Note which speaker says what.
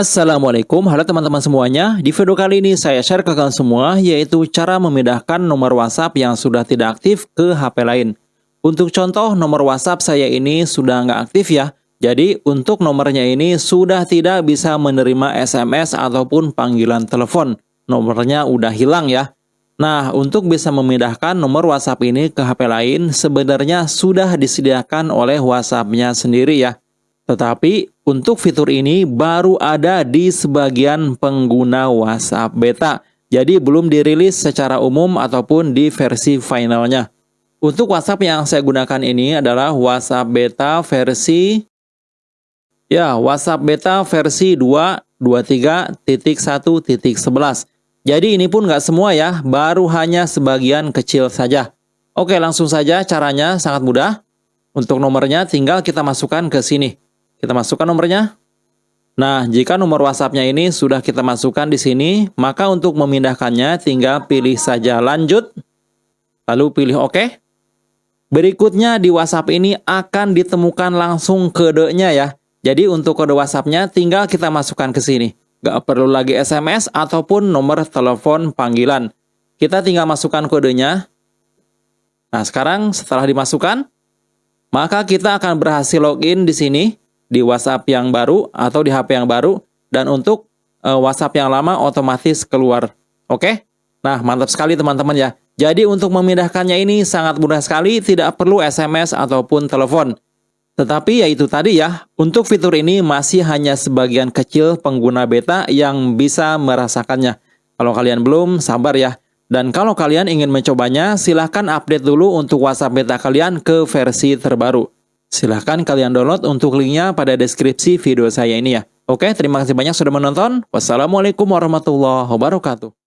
Speaker 1: Assalamualaikum, halo teman-teman semuanya. Di video kali ini saya share ke kalian semua yaitu cara memindahkan nomor WhatsApp yang sudah tidak aktif ke HP lain. Untuk contoh, nomor WhatsApp saya ini sudah nggak aktif ya. Jadi untuk nomornya ini sudah tidak bisa menerima SMS ataupun panggilan telepon. Nomornya udah hilang ya. Nah, untuk bisa memindahkan nomor WhatsApp ini ke HP lain sebenarnya sudah disediakan oleh WhatsApp-nya sendiri ya. Tetapi untuk fitur ini baru ada di sebagian pengguna WhatsApp beta. Jadi belum dirilis secara umum ataupun di versi finalnya. Untuk WhatsApp yang saya gunakan ini adalah WhatsApp beta versi ya, WhatsApp beta versi 2.23.1.11. Jadi ini pun nggak semua ya, baru hanya sebagian kecil saja. Oke, langsung saja caranya sangat mudah. Untuk nomornya tinggal kita masukkan ke sini. Kita masukkan nomornya. Nah, jika nomor WhatsApp-nya ini sudah kita masukkan di sini, maka untuk memindahkannya tinggal pilih saja lanjut, lalu pilih OK. Berikutnya di WhatsApp ini akan ditemukan langsung kodenya ya. Jadi untuk kode WhatsApp-nya tinggal kita masukkan ke sini. Gak perlu lagi SMS ataupun nomor telepon panggilan. Kita tinggal masukkan kodenya. Nah, sekarang setelah dimasukkan, maka kita akan berhasil login di sini di WhatsApp yang baru atau di HP yang baru dan untuk uh, WhatsApp yang lama otomatis keluar. Oke? Nah, mantap sekali teman-teman ya. Jadi untuk memindahkannya ini sangat mudah sekali, tidak perlu SMS ataupun telepon. Tetapi ya itu tadi ya, untuk fitur ini masih hanya sebagian kecil pengguna beta yang bisa merasakannya. Kalau kalian belum, sabar ya. Dan kalau kalian ingin mencobanya, silahkan update dulu untuk WhatsApp beta kalian ke versi terbaru. Silahkan kalian download untuk linknya pada deskripsi video saya ini ya. Oke, terima kasih banyak sudah menonton. Wassalamualaikum warahmatullahi wabarakatuh.